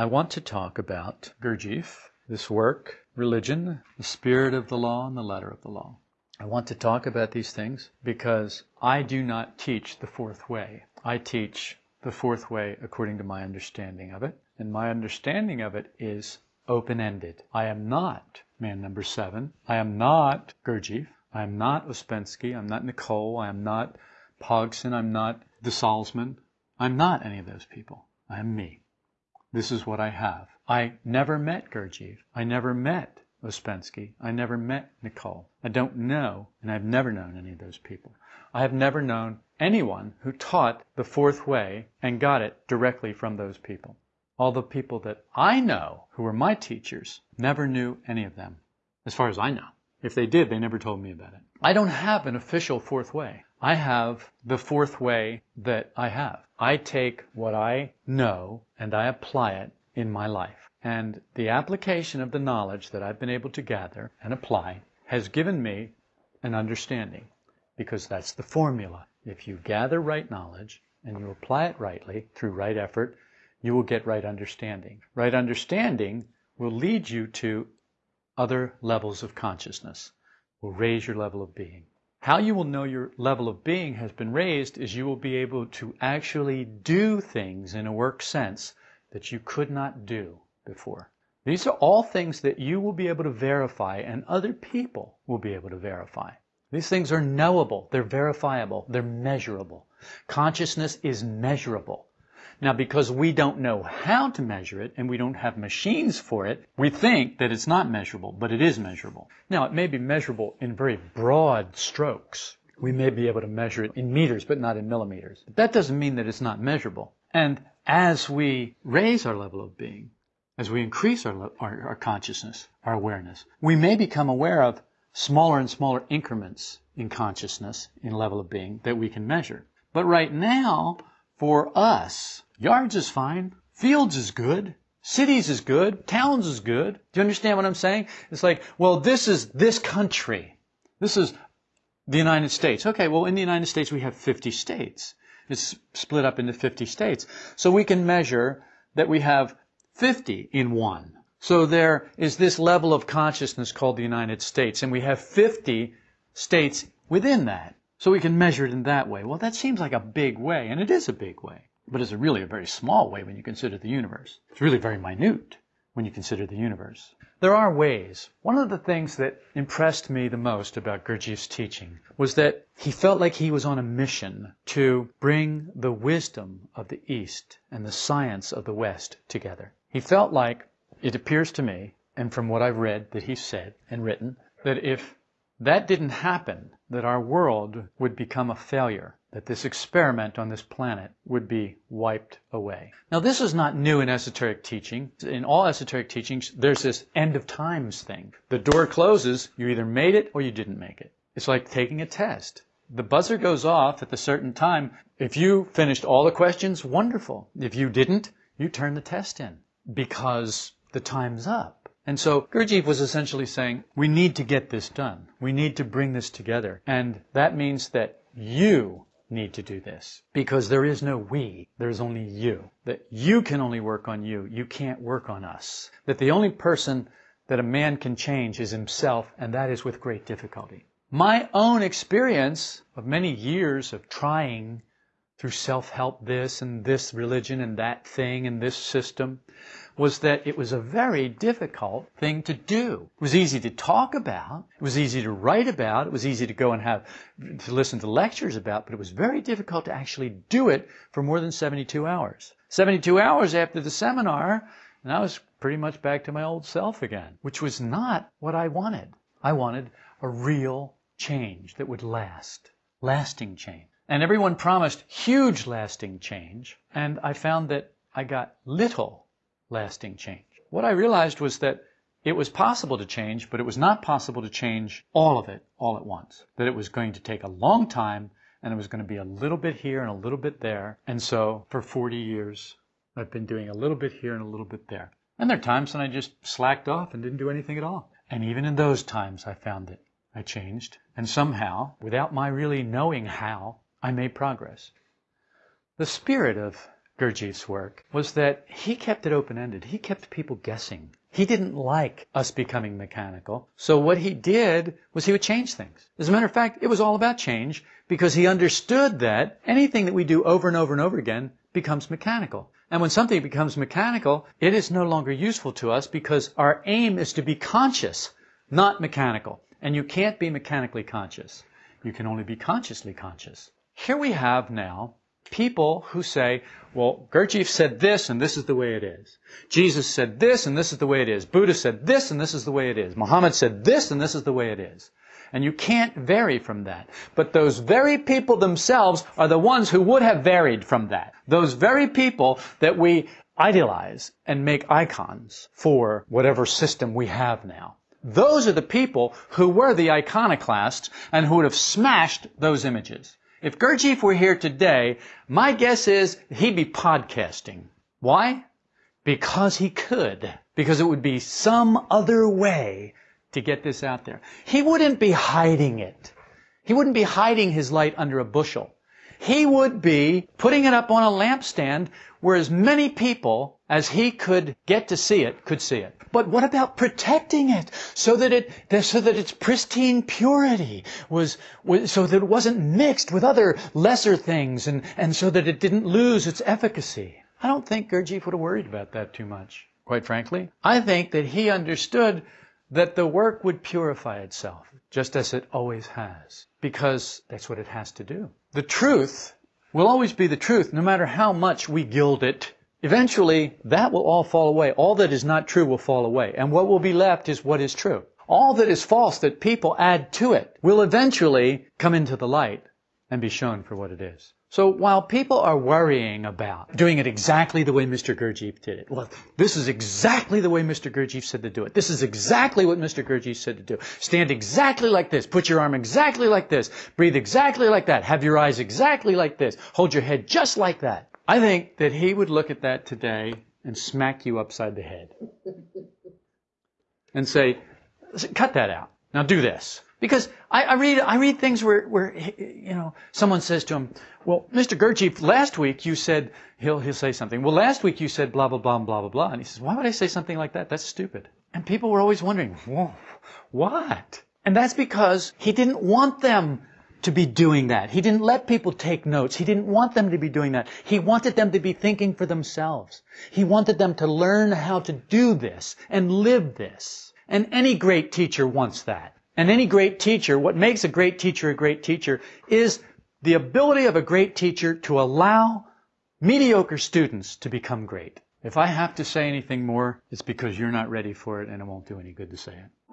I want to talk about Gurdjieff, this work, religion, the spirit of the law, and the letter of the law. I want to talk about these things because I do not teach the fourth way. I teach the fourth way according to my understanding of it, and my understanding of it is open ended. I am not man number seven. I am not Gurdjieff. I am not Ouspensky. I'm not Nicoll. I am not Pogson. I'm not the Salzmann. I'm not any of those people. I am me. This is what I have. I never met Gurdjieff. I never met Ouspensky. I never met Nicoll. I don't know, and I've never known any of those people. I have never known anyone who taught the fourth way and got it directly from those people. All the people that I know who were my teachers never knew any of them, as far as I know. If they did, they never told me about it. I don't have an official fourth way. I have the fourth way that I have. I take what I know and I apply it in my life. And the application of the knowledge that I've been able to gather and apply has given me an understanding because that's the formula. If you gather right knowledge and you apply it rightly through right effort, you will get right understanding. Right understanding will lead you to other levels of consciousness, will raise your level of being. How you will know your level of being has been raised is you will be able to actually do things in a work sense that you could not do before. These are all things that you will be able to verify and other people will be able to verify. These things are knowable, they're verifiable, they're measurable. Consciousness is measurable. Now, because we don't know how to measure it and we don't have machines for it, we think that it's not measurable, but it is measurable. Now, it may be measurable in very broad strokes. We may be able to measure it in meters, but not in millimeters. But that doesn't mean that it's not measurable. And as we raise our level of being, as we increase our, our, our consciousness, our awareness, we may become aware of smaller and smaller increments in consciousness, in level of being, that we can measure. But right now, for us, Yards is fine. Fields is good. Cities is good. Towns is good. Do you understand what I'm saying? It's like, well, this is this country. This is the United States. Okay, well, in the United States, we have 50 states. It's split up into 50 states. So we can measure that we have 50 in one. So there is this level of consciousness called the United States, and we have 50 states within that. So we can measure it in that way. Well, that seems like a big way, and it is a big way but it's really a very small way when you consider the universe. It's really very minute when you consider the universe. There are ways. One of the things that impressed me the most about Gurdjieff's teaching was that he felt like he was on a mission to bring the wisdom of the East and the science of the West together. He felt like, it appears to me, and from what I've read that he said and written, that if that didn't happen, that our world would become a failure that this experiment on this planet would be wiped away. Now, this is not new in esoteric teaching. In all esoteric teachings, there's this end of times thing. The door closes, you either made it or you didn't make it. It's like taking a test. The buzzer goes off at a certain time. If you finished all the questions, wonderful. If you didn't, you turn the test in because the time's up. And so Gurdjieff was essentially saying, we need to get this done. We need to bring this together. And that means that you need to do this. Because there is no we, there's only you. That you can only work on you, you can't work on us. That the only person that a man can change is himself, and that is with great difficulty. My own experience of many years of trying through self-help this and this religion and that thing and this system was that it was a very difficult thing to do. It was easy to talk about. It was easy to write about. It was easy to go and have, to listen to lectures about, but it was very difficult to actually do it for more than 72 hours. 72 hours after the seminar, and I was pretty much back to my old self again, which was not what I wanted. I wanted a real change that would last. Lasting change. And everyone promised huge lasting change, and I found that I got little lasting change. What I realized was that it was possible to change, but it was not possible to change all of it all at once. That it was going to take a long time and it was going to be a little bit here and a little bit there. And so for 40 years, I've been doing a little bit here and a little bit there. And there are times when I just slacked off and didn't do anything at all. And even in those times, I found that I changed. And somehow, without my really knowing how, I made progress. The spirit of Gurdjieff's work was that he kept it open-ended. He kept people guessing. He didn't like us becoming mechanical. So what he did was he would change things. As a matter of fact, it was all about change because he understood that anything that we do over and over and over again becomes mechanical. And when something becomes mechanical, it is no longer useful to us because our aim is to be conscious, not mechanical. And you can't be mechanically conscious. You can only be consciously conscious. Here we have now people who say, well, Gurdjieff said this and this is the way it is. Jesus said this and this is the way it is. Buddha said this and this is the way it is. Muhammad said this and this is the way it is. And you can't vary from that. But those very people themselves are the ones who would have varied from that. Those very people that we idealize and make icons for whatever system we have now. Those are the people who were the iconoclasts and who would have smashed those images. If Gurdjieff were here today, my guess is he'd be podcasting. Why? Because he could. Because it would be some other way to get this out there. He wouldn't be hiding it. He wouldn't be hiding his light under a bushel. He would be putting it up on a lampstand where as many people as he could get to see it could see it. But what about protecting it so that it so that its pristine purity was, was so that it wasn't mixed with other lesser things and, and so that it didn't lose its efficacy? I don't think Gurdjieff would have worried about that too much, quite frankly. I think that he understood that the work would purify itself, just as it always has, because that's what it has to do. The truth will always be the truth, no matter how much we gild it Eventually, that will all fall away. All that is not true will fall away. And what will be left is what is true. All that is false that people add to it will eventually come into the light and be shown for what it is. So while people are worrying about doing it exactly the way Mr. Gurdjieff did it, well, this is exactly the way Mr. Gurdjieff said to do it. This is exactly what Mr. Gurdjieff said to do. Stand exactly like this. Put your arm exactly like this. Breathe exactly like that. Have your eyes exactly like this. Hold your head just like that. I think that he would look at that today and smack you upside the head and say, cut that out. Now do this. Because I, I, read, I read things where, where, you know, someone says to him, well, Mr. Gurdjieff, last week you said, he'll, he'll say something, well, last week you said blah, blah, blah, blah, blah, blah. And he says, why would I say something like that? That's stupid. And people were always wondering, whoa, what? And that's because he didn't want them to be doing that. He didn't let people take notes. He didn't want them to be doing that. He wanted them to be thinking for themselves. He wanted them to learn how to do this and live this. And any great teacher wants that. And any great teacher, what makes a great teacher a great teacher is the ability of a great teacher to allow mediocre students to become great. If I have to say anything more, it's because you're not ready for it and it won't do any good to say it.